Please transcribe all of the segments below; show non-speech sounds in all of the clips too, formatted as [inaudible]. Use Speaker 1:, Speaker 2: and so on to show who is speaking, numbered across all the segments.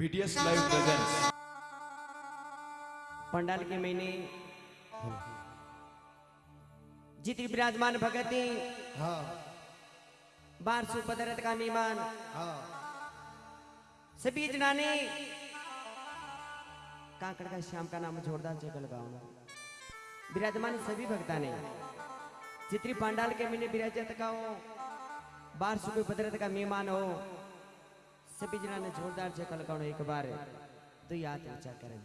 Speaker 1: BTS live presents
Speaker 2: pandal के महीने जितनी विराजमान भगती
Speaker 3: हाँ
Speaker 2: बार सुपदरत का मेहमान
Speaker 3: हाँ।
Speaker 2: सभी जना ने कांकड़ का श्याम का नाम जोरदार जगह लगाऊँगा विराजमान सभी भक्ता ने जितनी पंडाल के महीने विराजत का हो बार सुबह पदरत का मेहमान हो सभी जना ने जोरदार जगह लगाऊँगा एक बार तो हाथ ऊँचा करें।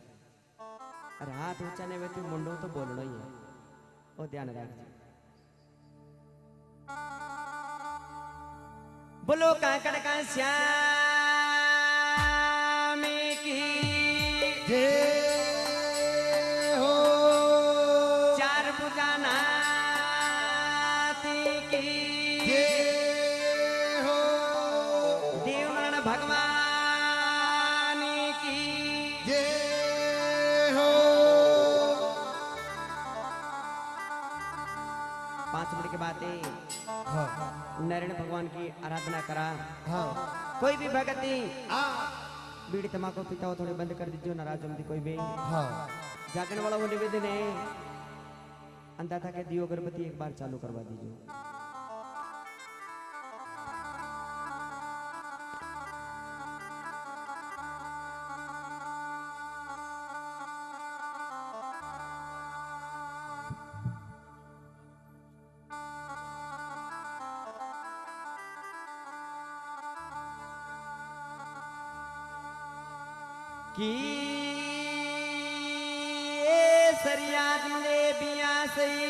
Speaker 2: और हाथ ऊँचा ने तो मुंडो तो बोलना ही है। वो ध्यान रखिए बोलो, कांकड़ का श्याम। भगवान की।
Speaker 3: जय हो।
Speaker 2: पाँच मिनट के बाद हाँ नारायण भगवान की आराधना करा।
Speaker 3: हाँ।
Speaker 2: कोई भी भगती
Speaker 3: आ।
Speaker 2: बीड़ी तमाकू पीता हो थोड़े बंद कर दीजिए नाराज़ जल्दी कोई भी।
Speaker 3: हाँ।
Speaker 2: जागरण वाला वो निवेदन है अंदाता के दियो अगरबत्ती एक बार चालू करवा दीजिए। मले बिया सही।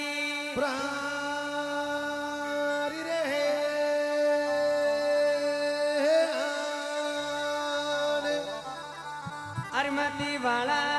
Speaker 3: प्रारी रहे
Speaker 2: अरमती वाला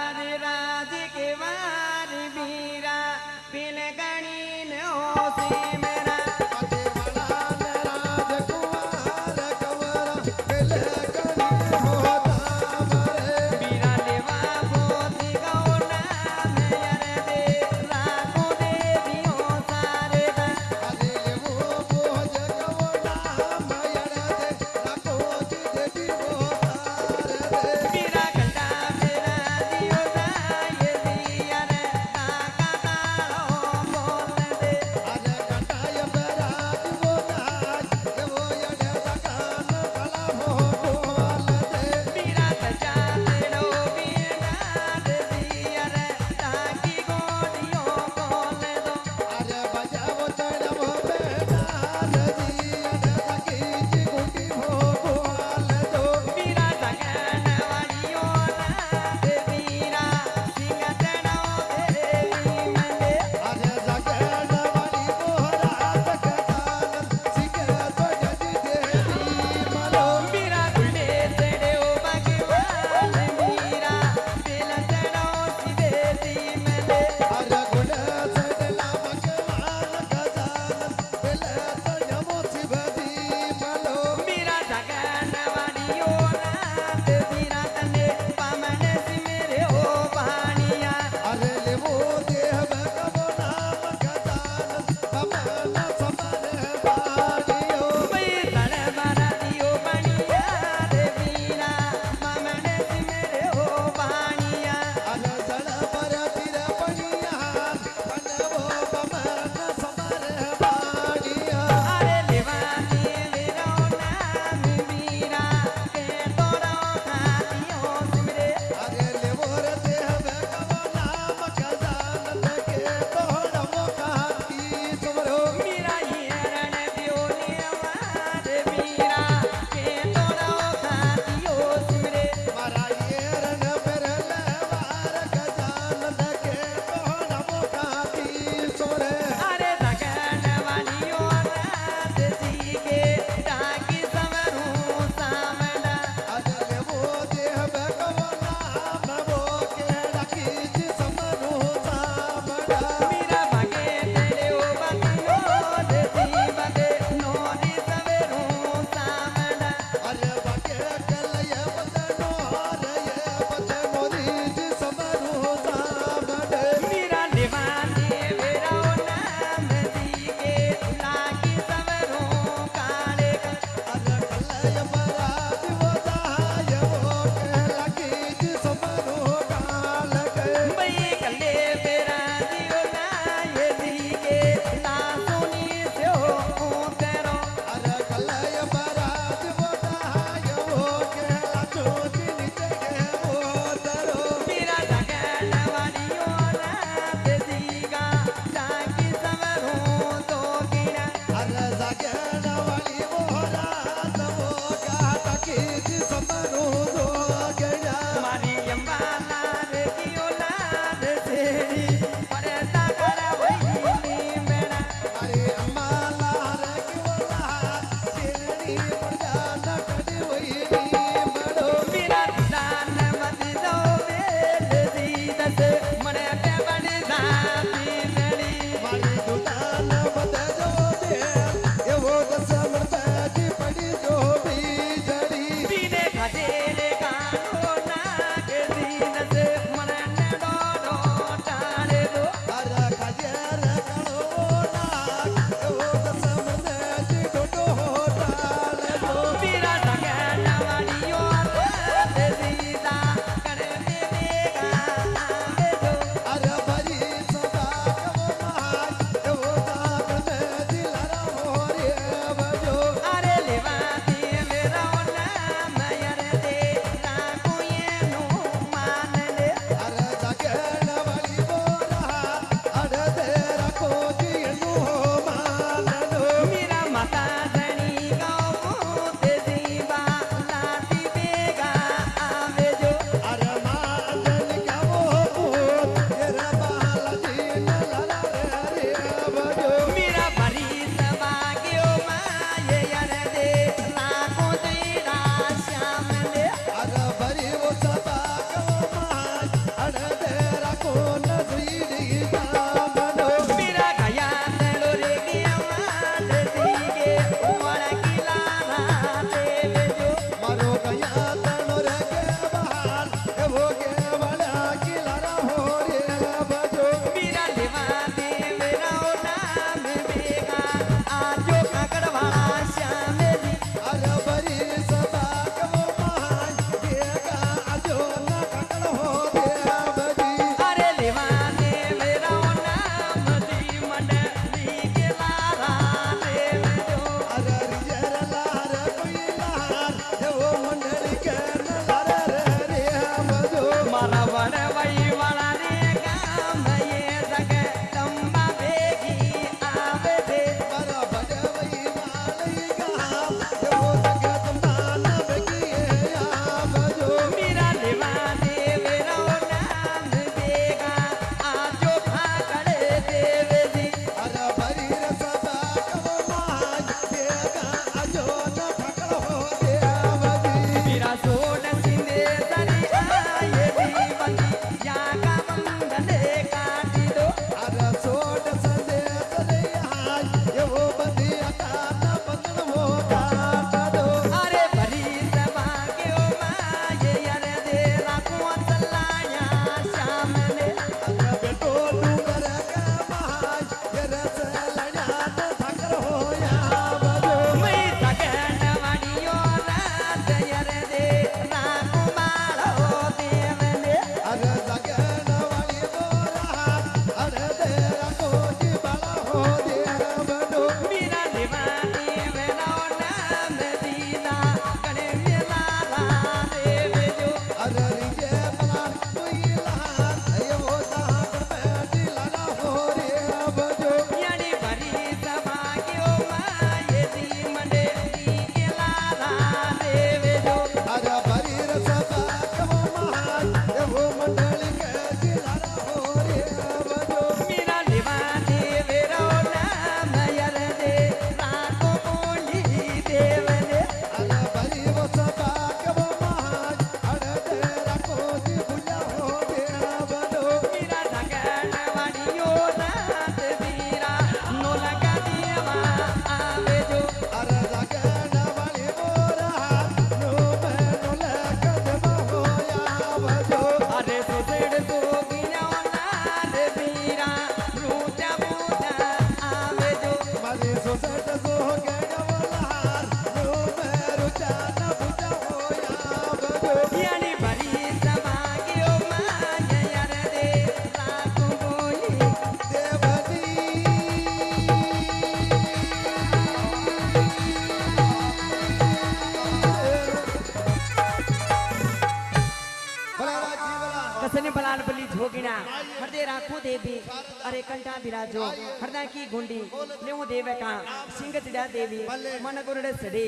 Speaker 2: कंठा विराजो हृदय की गुंडी लेव देव का सिंह चिड़ा देवी मन गुरुड़ सडे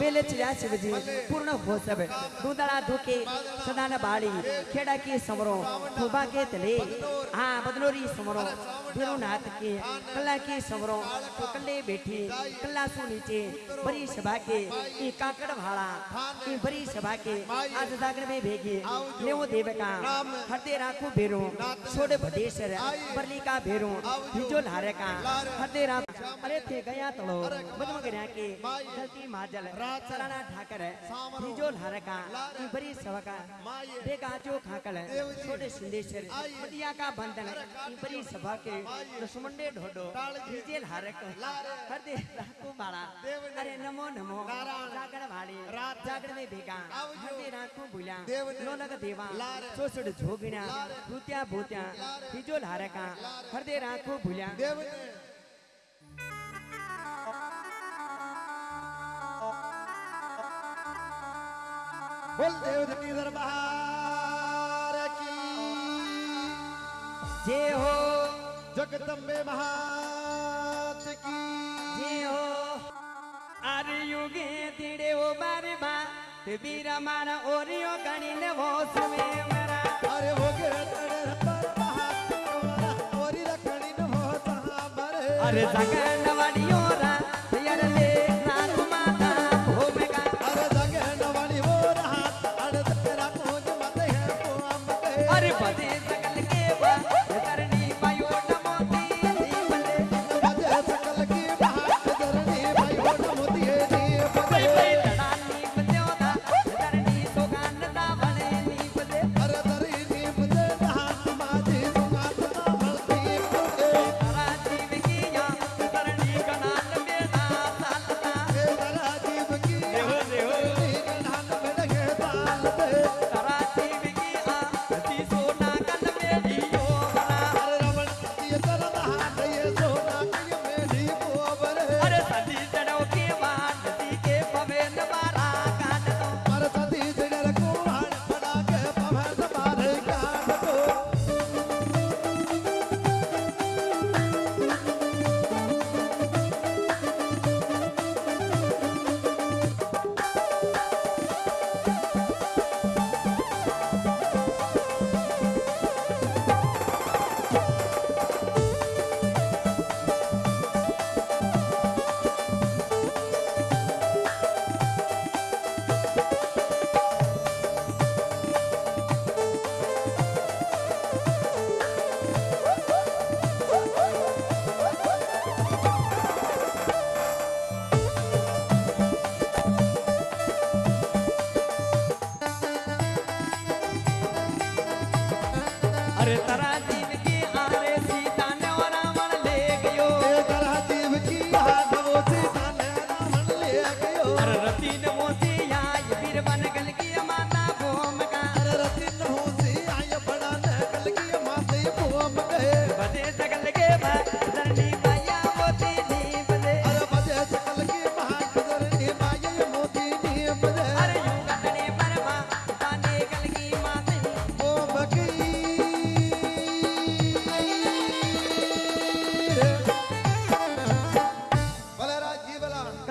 Speaker 2: बेले चिड़ा शिवजी पूर्ण हो सब दूधड़ा धोके सदान बाड़ी खेड़ा की समरो खुबा के तले हाँ बदलोरी समरो भीरुनाथ के कला की समरो तो कल्ले बैठी कल्ला सो नीचे बड़ी सभा के ई काकड़ भाड़ा ई बड़ी सभा के आज जागरण में भेगे लेवो देव का हरदे राखो भेरो छोड़ भदेश्वर बरली का भेरो हिजो लारे का। हरदे राख अरे थे गया तलो मधुम गया के गलती माजल। सराना ठाकर हिजो लारे का। ई बड़ी सभा का। बेगा जो खाकल छोटे सिंदेश्वर। मटिया का बंधन ई बड़ी सभा के। लक्ष्मणे ढोडो। हिजे लारे को। हरदे राखो बाड़ा अरे नमो नमो। जागरण भाड़ी। जागरण में भेगा। हरदे राखो भूल्या लोलग देवा। सोसड झोगिण्या भूत्या भूत्या हिजो भूल्या
Speaker 3: बोल देव धनी दरबार की।
Speaker 2: जय हो।
Speaker 3: जगदम्बे महात की।
Speaker 2: जय हो। अरे युगे तिड़े ओ बारे। बा ते बीरा मारा ओरियो गणी
Speaker 3: साबर
Speaker 2: अरे जगन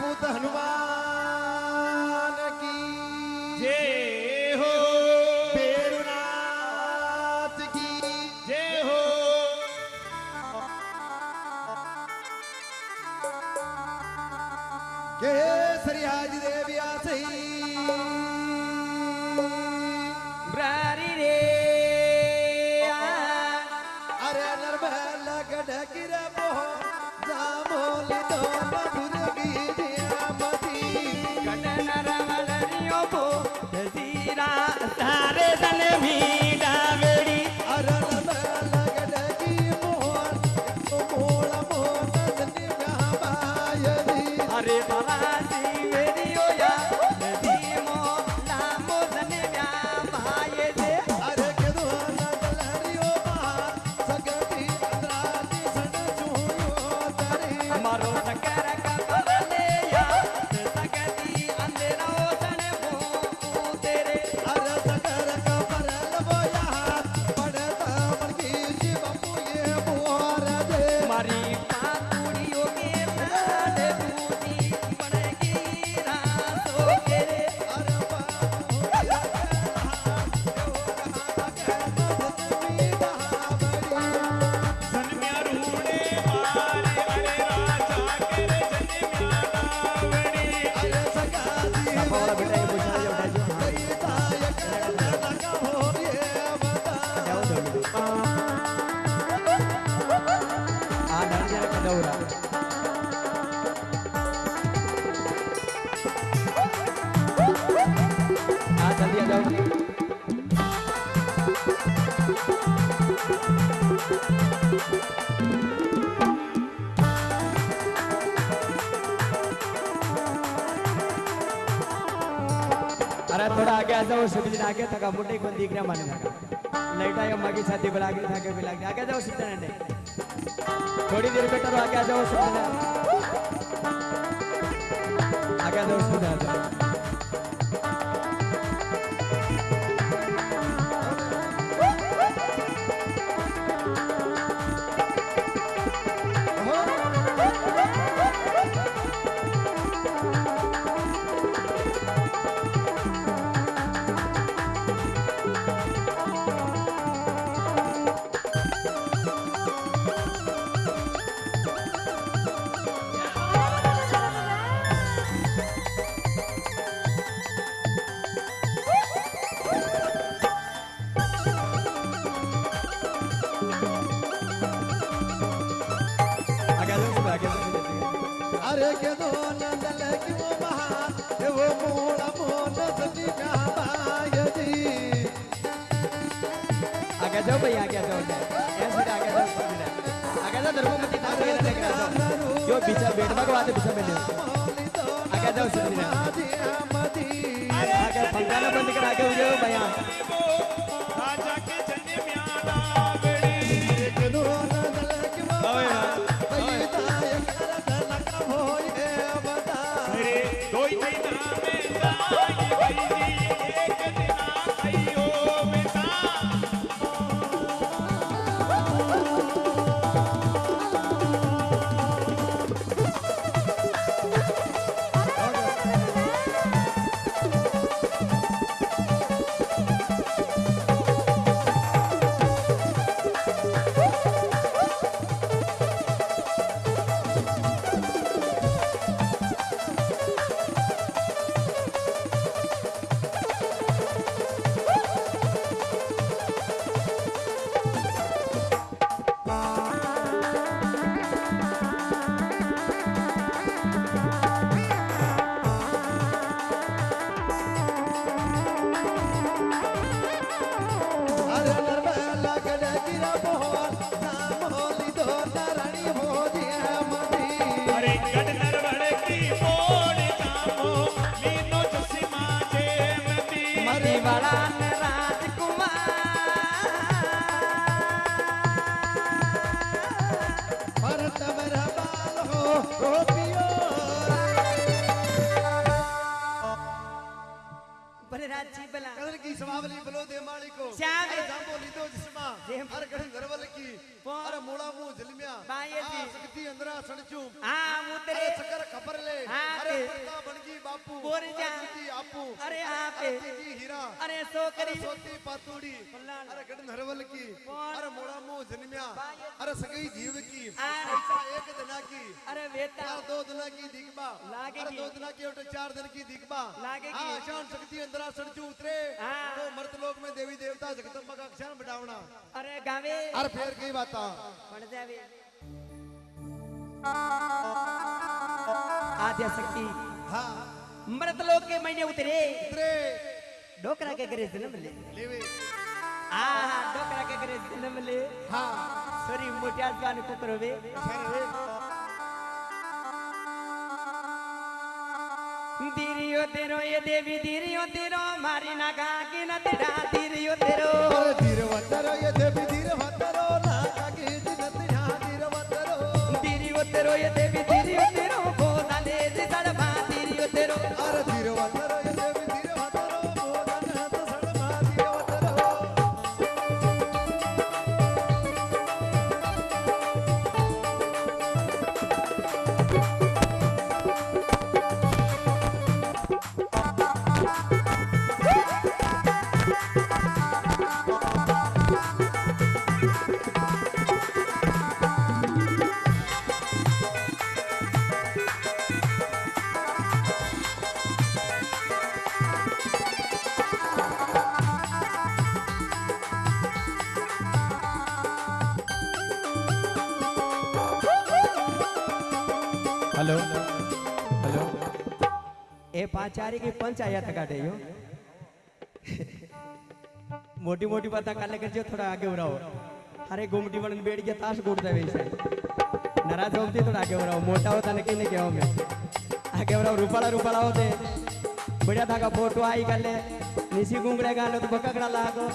Speaker 2: पवन
Speaker 3: पूत
Speaker 2: जाओ सुबिन आगे थका मुटे को दिख रहा माने थका लाइट आया मगी छाती पर आगे थके भी लग आगे जाओ सुबिन ने थोड़ी देर बेटा आगे जाओ सुबिन आगे जाओ सुबिन जो पीछे बैठ भगवा दे पीछे आगे जाओ सुबिन आगे पंखा बंद कर आगे हो जाओ भैया
Speaker 3: सोती पातूड़ी। अरे गढ़ नरवल की? अरे मोड़ा मुँह जलमिया
Speaker 2: बाये।
Speaker 3: अरे सगई जीव की। एक दिना की।
Speaker 2: अरे वेता।
Speaker 3: दो दिना की दिखबा। अरे दो दिना की उठे चार दिन की दिखबा।
Speaker 2: लागेगी।
Speaker 3: हाँ शान शक्ति अंदरा सड़चू उतरे। तो मर्त लोक में देवी देवता जगदम्बा का क्षण बिठावना
Speaker 2: अरे गावे।
Speaker 3: अरे फिर की बाता।
Speaker 2: आद्या शक्ति।
Speaker 3: हाँ।
Speaker 2: मृत लोक के महीने उतरे।
Speaker 3: उतरे।
Speaker 2: डोकरा के करे जन्म ले
Speaker 3: लेवे।
Speaker 2: आ डोकरा के करे जन्म ले
Speaker 3: हाँ।
Speaker 2: सॉरी मोटिया जान कुत्र वे दीरियो
Speaker 3: तेरो ये देवी दीरियो तेरो मारी ना गा की ना तेरा दीरियो तेरो। दीरो
Speaker 2: तेरो ये देवी दीरो तेरो ना गा ना तेरा दीरो तेरो। दीरियो
Speaker 3: तेरो ये देवी दीरियो तेरो बोला ले दे सर दीरियो तेरो। अरे
Speaker 1: दीरो आचार्य
Speaker 2: के पंच आया था काटे, यो। [laughs] मोटी मोटी बात कर लेकर जो थोड़ा आगे उड़ाओ। अरे गुमटी बन बैठ गया, ताश गुड़ दे वैसे। नाराज़ होती थोड़ा आगे उड़ाओ। मोटा होता लेकिन नहीं गया। मैं आगे उड़ाओ, रूपाला रूपाला होते। बढ़िया था का फ़ोटो आई कर ले। निशी घूम रहे गाने तो बकड़ा लागो।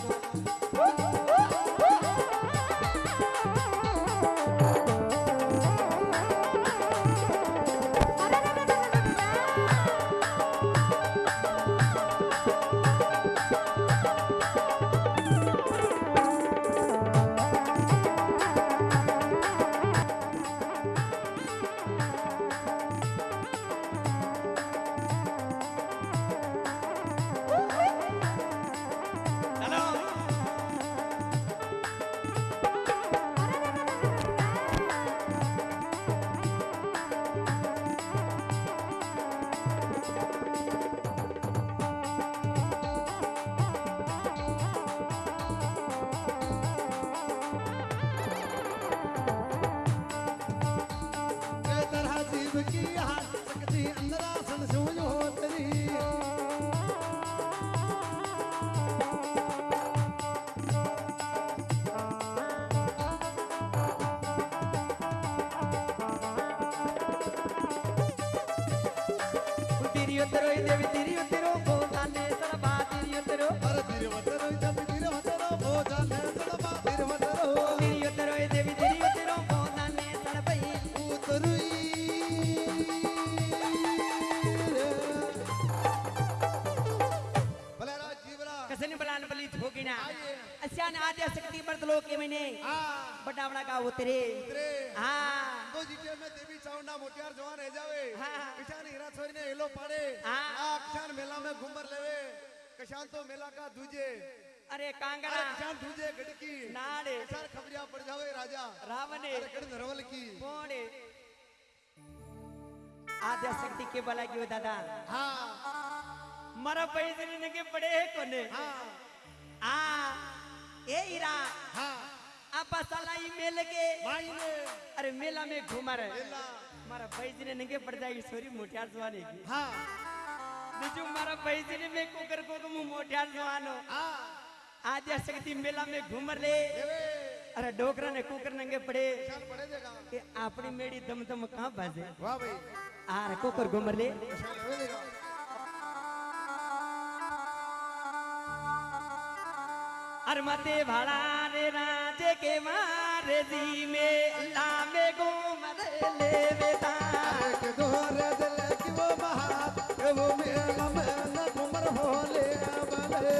Speaker 3: હા
Speaker 2: बटावड़ा का उतरे
Speaker 3: ઉતરે
Speaker 2: हाँ
Speaker 3: તો જીટીએ મેં દેવી ચાવંડા મોટિયાર જવાન રહી જાવે
Speaker 2: હા.
Speaker 3: કિશાન હીરા છોરીને એલો પાડે
Speaker 2: હા.
Speaker 3: આ કિશાન મેલા में घूमर लेवे किसान तो मेला का दूजे
Speaker 2: अरे
Speaker 3: अरे
Speaker 2: कांगड़ा
Speaker 3: किसान दूजे गड़की
Speaker 2: नाड़े
Speaker 3: किसान खबरिया पड़ जावे राजा
Speaker 2: रावणे
Speaker 3: अरे गड़ नरवल की
Speaker 2: पोड़े आद्या शक्ति के बला की हो दादा
Speaker 3: हाँ
Speaker 2: मरा पैसे ने के पड़े है कोने
Speaker 3: हाँ
Speaker 2: आ ए हीरा
Speaker 3: हाँ
Speaker 2: आपस साला मेल के। अरे मेला में घूमा रहे। मारा भाई जी ने नंगे पड़ जाएगी सॉरी मोटियार जवाने की
Speaker 3: हाँ।
Speaker 2: बिजू मारा भाई जी ने मैं को कर को तो तुम मोटियार जवान
Speaker 3: हो
Speaker 2: हाँ। आज शक्ति मेला में घूम ले अरे डोकरा ने कुकर नंगे पड़े। कि आपने मेरी दम दम कहाँ बाजे?
Speaker 3: वाह भाई। आर कुकर घूम
Speaker 2: ले और मते रे राजे के मारे जी में ला में ले बेटा
Speaker 3: गोर दिल की वो महात वो मेरा मन घुमर होले बले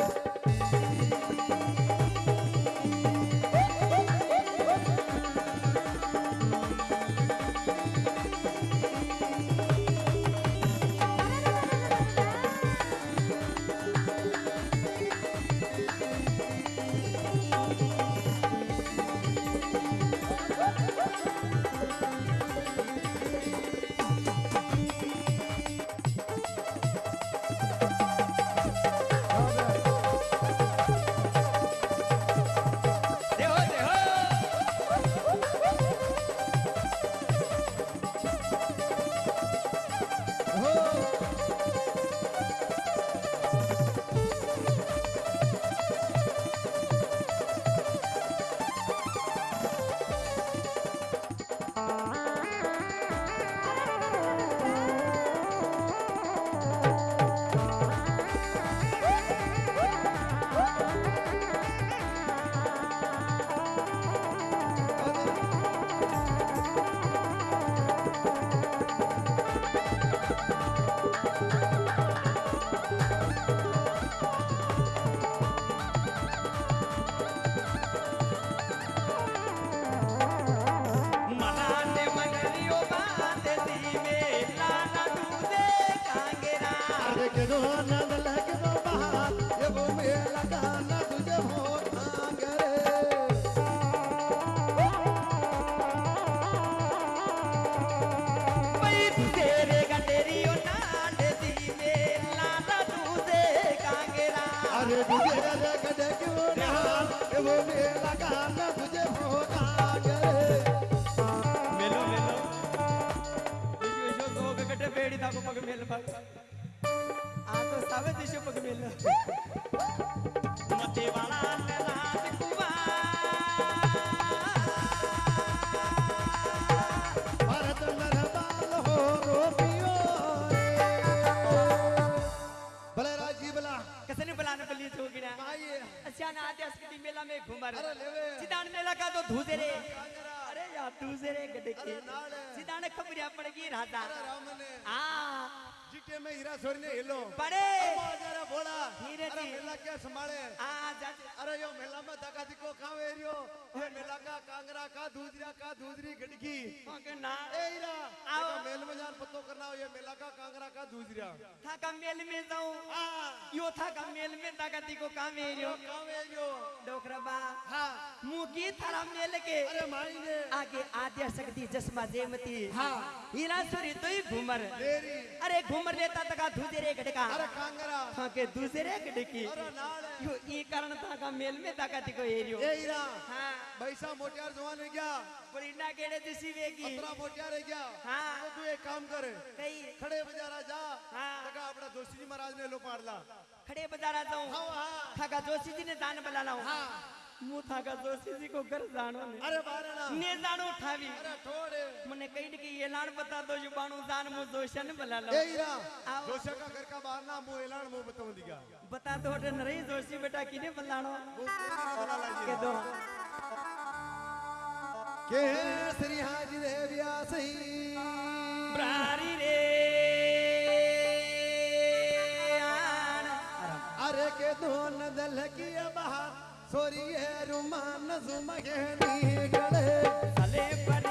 Speaker 2: बेड़ी दा पग मेल पग आ तो सावे दिशो पग मेल। मते वाला
Speaker 3: नरबाल हो रोपियो भले राज़ी भला।
Speaker 2: बुलाने तो अच्छा ना आते अस्कती मेला में घुमर।
Speaker 3: अरे लेवे।
Speaker 2: सिदान मेला का तो धूसे रे। अरे यार धूसे रे गड्ढे के
Speaker 3: अरे नाड़।
Speaker 2: खबरिया पड़ गई राधा
Speaker 3: अरे जीटे में हीरा छोरी ने हिलो।
Speaker 2: पड़े।
Speaker 3: जरा बोला।
Speaker 2: हीरे
Speaker 3: अरे मेला क्या संभाले? अरे यो मेला में दगा दिको खावे रियो। ये मेला का कांगरा का दूधरा का दूधरी गडकी।
Speaker 2: के ना।
Speaker 3: ए हीरा
Speaker 2: आओ।
Speaker 3: मेल में जान पतो करना हो ये मेला का कांगरा का दूधरा
Speaker 2: था का मेल में जाऊँ।
Speaker 3: हाँ
Speaker 2: यो था का मेल में दागती को काम एरियो
Speaker 3: खावे रियो।
Speaker 2: डोकरा बा।
Speaker 3: हाँ।
Speaker 2: मुँह की थारा मेल के।
Speaker 3: अरे माई ने
Speaker 2: आगे आद्या शक्ति जसमा जेमती।
Speaker 3: हाँ।
Speaker 2: हीरा सुरी तो ही घूमर अरे घूमर लेता तका धूजे गडका
Speaker 3: अरे कांगरा।
Speaker 2: था के दूसरे गडकी
Speaker 3: अरे नाड़
Speaker 2: यो ई कारण था का मेल में दागती को एरियो?
Speaker 3: ए हीरा
Speaker 2: हाँ।
Speaker 3: पैसा मोटियार जवान है क्या?
Speaker 2: परिंडा केड़े दिसी वेगी
Speaker 3: अतरा मोटियार है क्या?
Speaker 2: हाँ।
Speaker 3: तो तू एक काम कर।
Speaker 2: कई
Speaker 3: खड़े बाजारा जा।
Speaker 2: हाँ।
Speaker 3: लगा अपना दोस्ती जी महाराज ने लो। पाड़ला
Speaker 2: खड़े बाजारा जाऊँ।
Speaker 3: हाँ हाँ।
Speaker 2: थाका जोशी जी ने दान बला लाऊं।
Speaker 3: हाँ।
Speaker 2: मु थाका जोशी जी को घर जानो ने।
Speaker 3: अरे बारना
Speaker 2: ने। जानो ठावी
Speaker 3: अरे ठोड़े
Speaker 2: मने कही कि ये लाड़ बता दो जो बाणू दान मु जोशन बला लो।
Speaker 3: ए हीरा
Speaker 2: आओ।
Speaker 3: जोशा का घर का बाहर ना मुँह एलान मुँह बताऊँ दिगा
Speaker 2: बता दो रे नरई जोशी बेटा किने
Speaker 3: ना बना
Speaker 2: के दो।
Speaker 3: के श्री हाजी देविया सही
Speaker 2: प्रारी रे। आन।
Speaker 3: अरे के दोन दल की बहा।
Speaker 2: रूमाम पर